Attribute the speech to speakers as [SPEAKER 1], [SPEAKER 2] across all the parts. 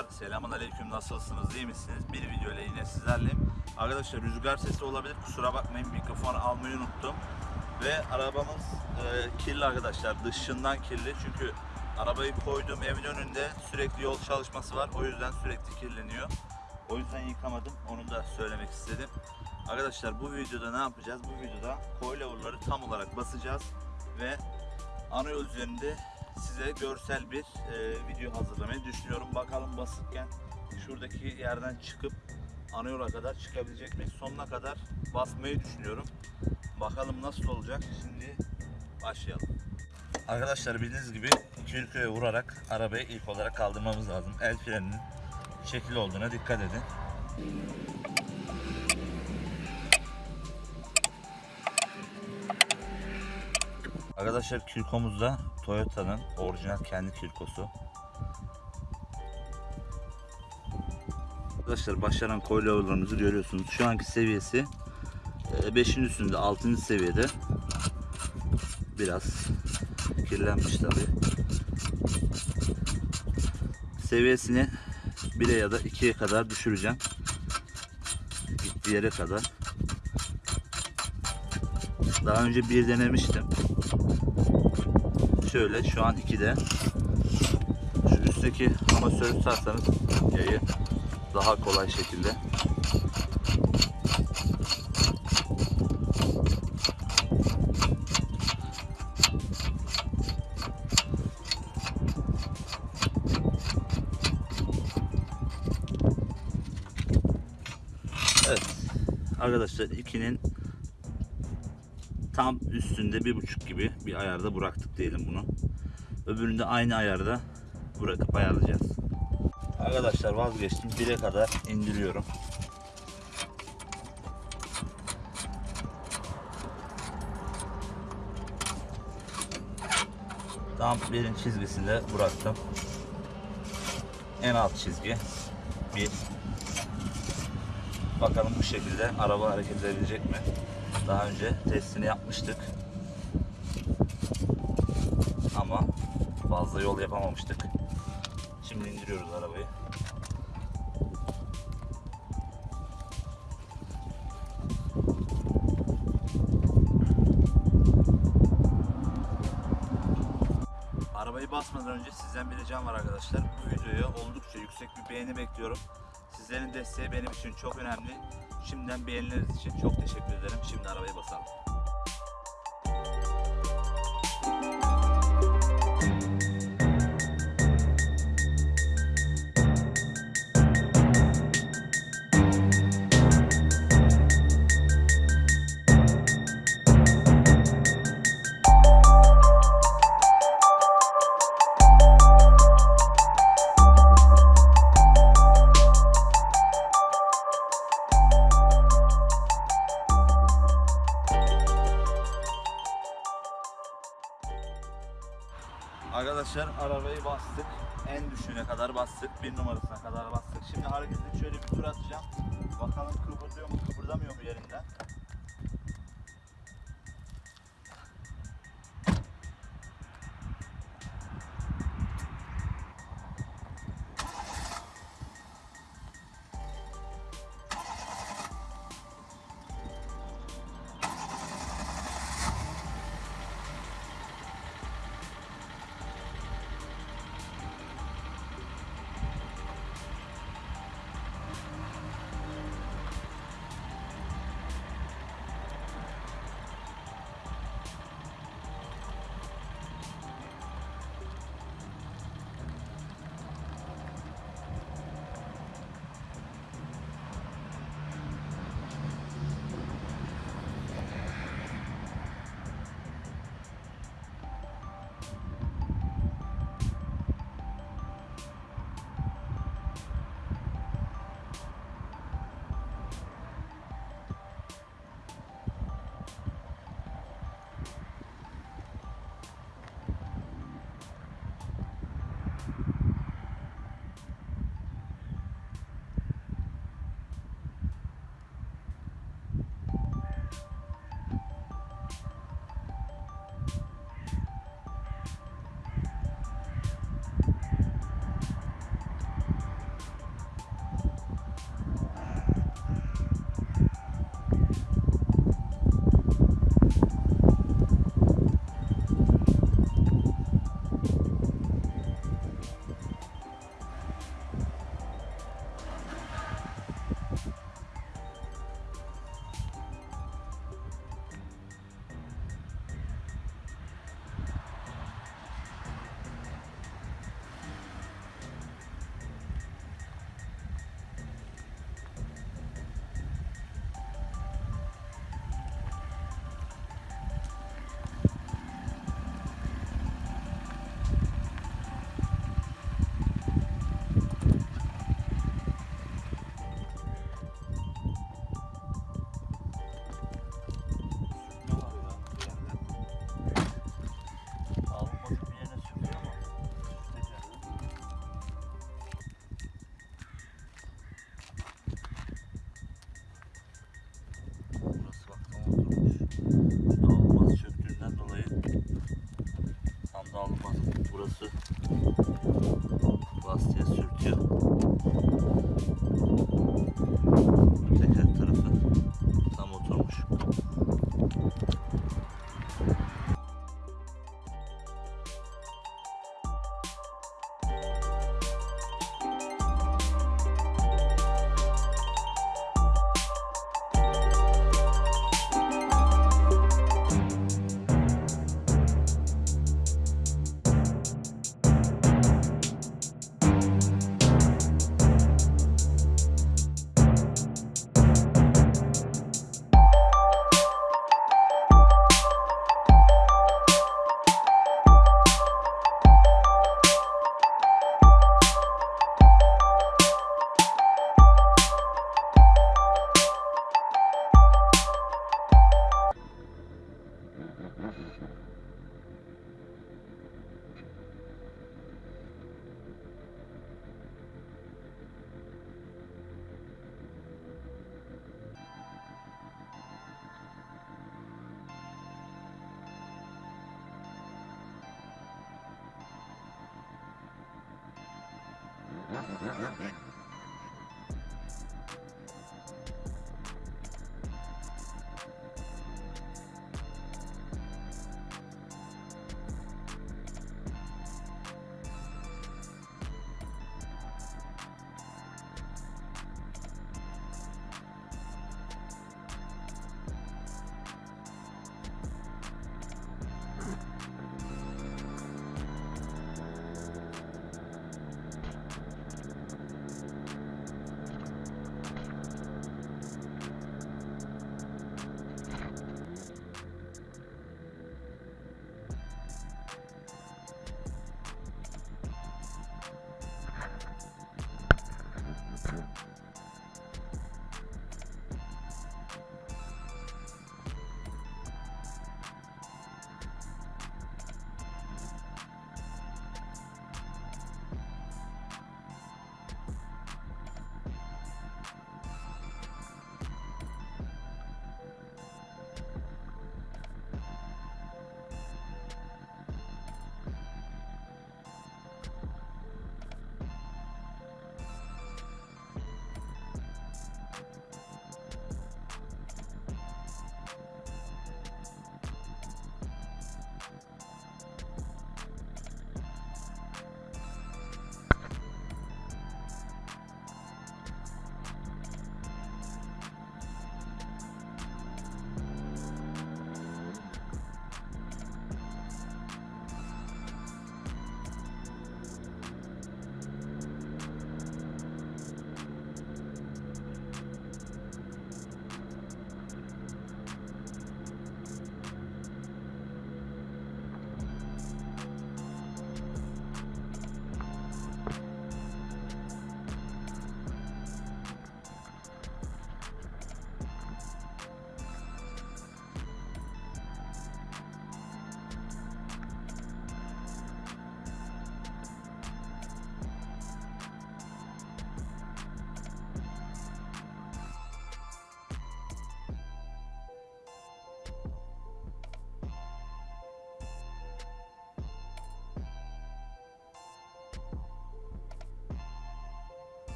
[SPEAKER 1] Arkadaşlar selamun aleyküm nasılsınız iyi misiniz? Bir video ile yine sizlerleyim. Arkadaşlar rüzgar sesi olabilir kusura bakmayın mikrofon almayı unuttum. Ve arabamız e, kirli arkadaşlar dışından kirli çünkü arabayı koydum evin önünde sürekli yol çalışması var o yüzden sürekli kirleniyor. O yüzden yıkamadım onu da söylemek istedim. Arkadaşlar bu videoda ne yapacağız? Bu videoda coilover'ları tam olarak basacağız ve ana yol üzerinde size görsel bir e, video hazırlamayı düşünüyorum. Bakalım basıkken şuradaki yerden çıkıp ana kadar çıkabilecek miyiz? Sonuna kadar basmayı düşünüyorum. Bakalım nasıl olacak? Şimdi başlayalım. Arkadaşlar bildiğiniz gibi Kirkö'ye vurarak arabayı ilk olarak kaldırmamız lazım. El freninin şekil olduğuna dikkat edin. Arkadaşlar kirkomuzda Toyota'nın orijinal kendi kirkosu. Arkadaşlar başlaran coilover'larımızı görüyorsunuz. Şu anki seviyesi 5'in üstünde 6. seviyede. Biraz kirlenmiş tabi. Seviyesini 1'e ya da 2'ye kadar düşüreceğim. Gittiği yere kadar. Daha önce bir denemiştim. Şöyle şu an 2'de. Şu üstteki amasörü tutarsanız yayı daha kolay şekilde Evet. Arkadaşlar 2'nin tam üstünde bir buçuk gibi bir ayarda bıraktık diyelim bunu. Öbüründe aynı ayarda bırakıp ayarlayacağız. Arkadaşlar vazgeçtim. 1'e kadar indiriyorum. Tam birin çizgisinde bıraktım. En alt çizgi. Bir. Bakalım bu şekilde araba hareket edebilecek mi? Daha önce testini yapmıştık. Ama fazla yol yapamamıştık. Şimdi indiriyoruz arabayı. Arabayı basmadan önce sizden bir ricam var arkadaşlar. Bu videoya oldukça yüksek bir beğeni bekliyorum. Sizlerin desteği benim için çok önemli. Şimdiden beğenileriniz için çok teşekkür ederim. Şimdi arabayı basalım. Arkadaşlar arabayı bastık. En düşüğüne kadar bastık. Bir numarasına kadar bastık. Şimdi hareketli şöyle bir tur atacağım. Bakalım kıpırdıyor mu kıpırdamıyor mu yerinden. Burası lastiğe sürtüyor. Teker tarafı tam oturmuş. You're.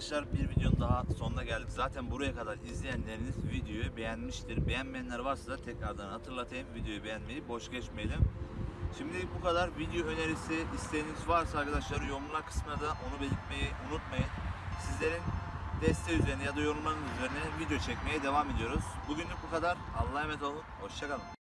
[SPEAKER 1] Arkadaşlar bir videonun daha sonuna geldik. Zaten buraya kadar izleyenleriniz videoyu beğenmiştir. Beğenmeyenler varsa da tekrardan hatırlatayım. Videoyu beğenmeyi boş geçmeyelim. Şimdi bu kadar video önerisi isteğiniz varsa arkadaşlar yorumlar kısmına da onu belirtmeyi unutmayın. Sizlerin desteği üzerine ya da yorumlarınız üzerine video çekmeye devam ediyoruz. Bugünlük bu kadar. Allah'a emanet olun. Hoşçakalın.